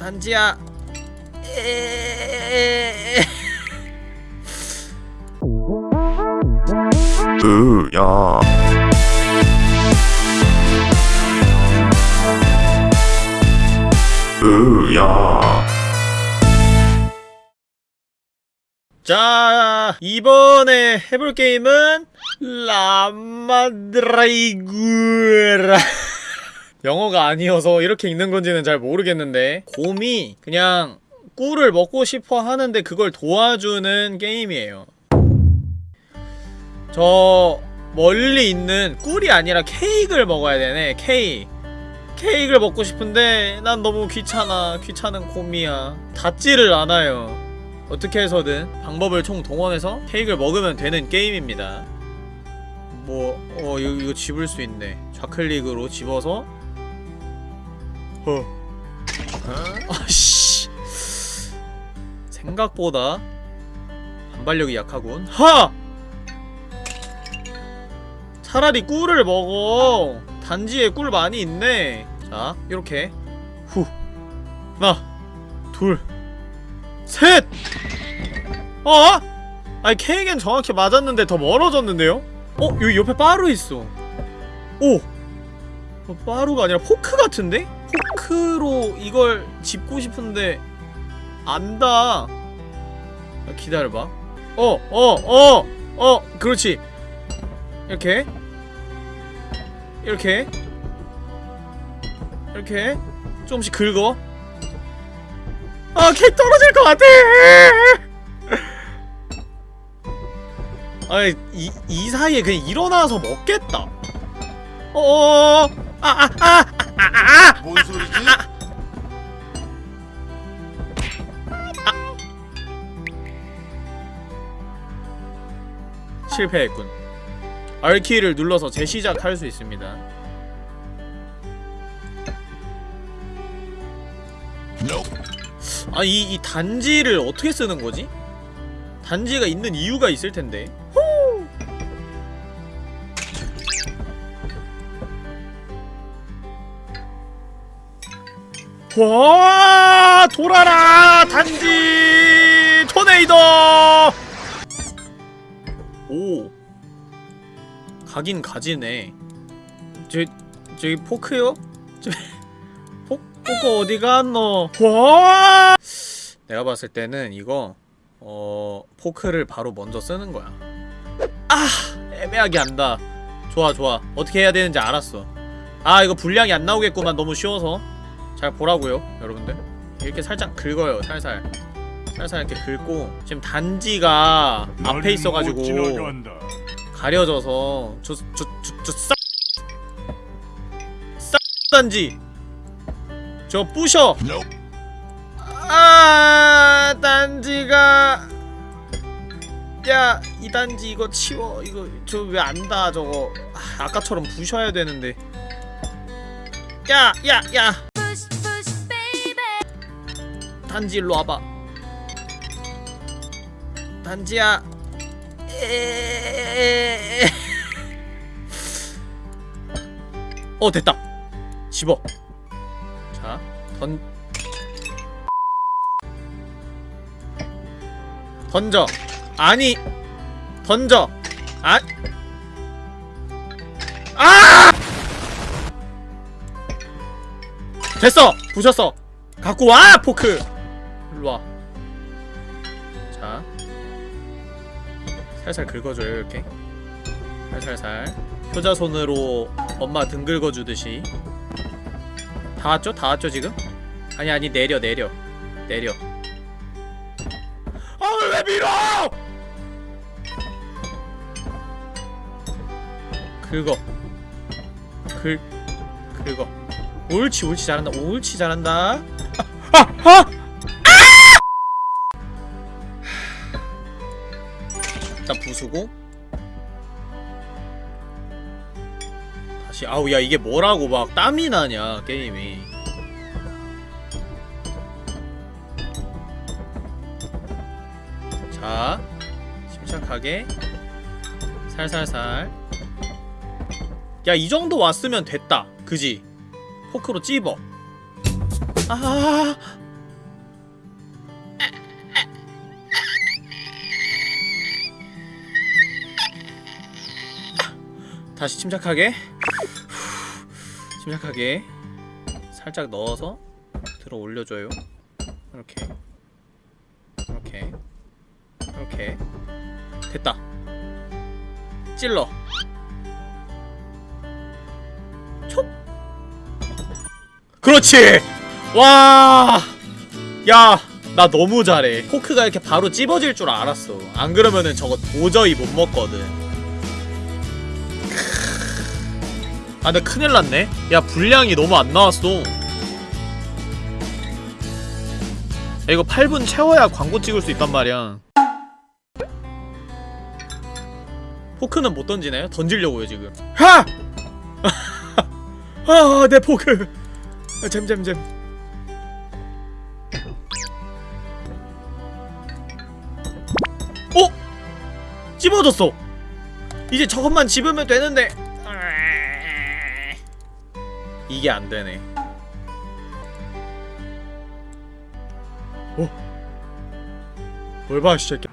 단지야. 으야. 으야. 자 이번에 해볼 게임은 라마드라이구라 영어가 아니어서 이렇게 읽는 건지는 잘 모르겠는데 곰이 그냥 꿀을 먹고 싶어 하는데 그걸 도와주는 게임이에요. 저 멀리 있는 꿀이 아니라 케이크를 먹어야 되네 케이크. 케이크를 먹고 싶은데 난 너무 귀찮아 귀찮은 곰이야. 닿지를 않아요. 어떻게 해서든 방법을 총 동원해서 케이크를 먹으면 되는 게임입니다. 뭐.. 어 이거, 이거 집을 수 있네. 좌클릭으로 집어서 어 아씨 생각보다 반발력이 약하군 하! 차라리 꿀을 먹어 단지에 꿀 많이 있네 자 이렇게 후 하나 둘 셋 어? 아니 케이크는 정확히 맞았는데 더 멀어졌는데요? 어? 여기 옆에 빠루 있어 오! 어, 빠루가 아니라 포크 같은데? 포크로 이걸 짚고 싶은데 안다 아, 기다려봐 어! 어! 어! 어! 그렇지 이렇게 이렇게 이렇게 조금씩 긁어 아 케이크 떨어질 것 같아 아이 이, 이 사이에 그냥 일어나서 먹겠다 어어어 아아아 아 아 아 뭔 소리지? 실패했군 R키를 눌러서 재시작할 수 있습니다 아, 이, 이 단지를 어떻게 쓰는 거지? 단지가 있는 이유가 있을 텐데. 와, 돌아라! 단지! 토네이도! 오. 가긴 가지네. 저, 저기 포크요? 저, 포, 포크 어디 갔노? 와! 내가 봤을 때는 이거 어 포크를 바로 먼저 쓰는 거야. 아 애매하게 한다. 좋아 좋아 어떻게 해야 되는지 알았어. 아 이거 분량이 안 나오겠구만 너무 쉬워서 잘 보라고요 여러분들. 이렇게 살짝 긁어요 살살. 살살 이렇게 긁고 지금 단지가 앞에 있어가지고 가려져서 저 저 저저싹 싹 단지. 저 부셔. 아 단지가. 야 이 단지 이거 치워. 이거 저 왜 안다 저거? 아, 아까처럼 부셔야 되는데. 야 야, 야. 단지 일로 와봐. 단지야. 어 됐다. 집어. 자던 던져. 아니 던져. 아. 아! 됐어. 부셨어. 갖고 와 포크 일로와 자 살살 긁어줘요 이렇게 살살살 효자손으로 엄마 등 긁어주듯이 다 왔죠? 다 왔죠 지금? 아니 아니 내려 내려 내려 아왜 밀어! 긁어 긁 긁어 옳지 옳지 잘한다 옳지 잘한다 아! 아! 일단 부수고. 다시 아우 야 이게 뭐라고 막 땀이 나냐 게임이. 자 침착하게. 살살살. 야 이 정도 왔으면 됐다. 그지? 포크로 찝어. 아 다시 침착하게. 침착하게 살짝 넣어서 들어 올려줘요. 이렇게. 이렇게. 이렇게. 됐다. 찔러. 촉! 그렇지! 와! 야, 나 너무 잘해. 포크가 이렇게 바로 찝어질 줄 알았어. 안 그러면은 저거 도저히 못 먹거든. 아, 근데 큰일 났네. 야, 분량이 너무 안 나왔어. 야, 이거 8분 채워야 광고 찍을 수 있단 말이야. 포크는 못 던지나요? 던지려고요, 지금. 하! 아, 내 포크. 아, 잼잼잼. 어? 찝어졌어. 이제 저것만 집으면 되는데. 이게 안 되네. 어? 뭘 봐, 이 새끼.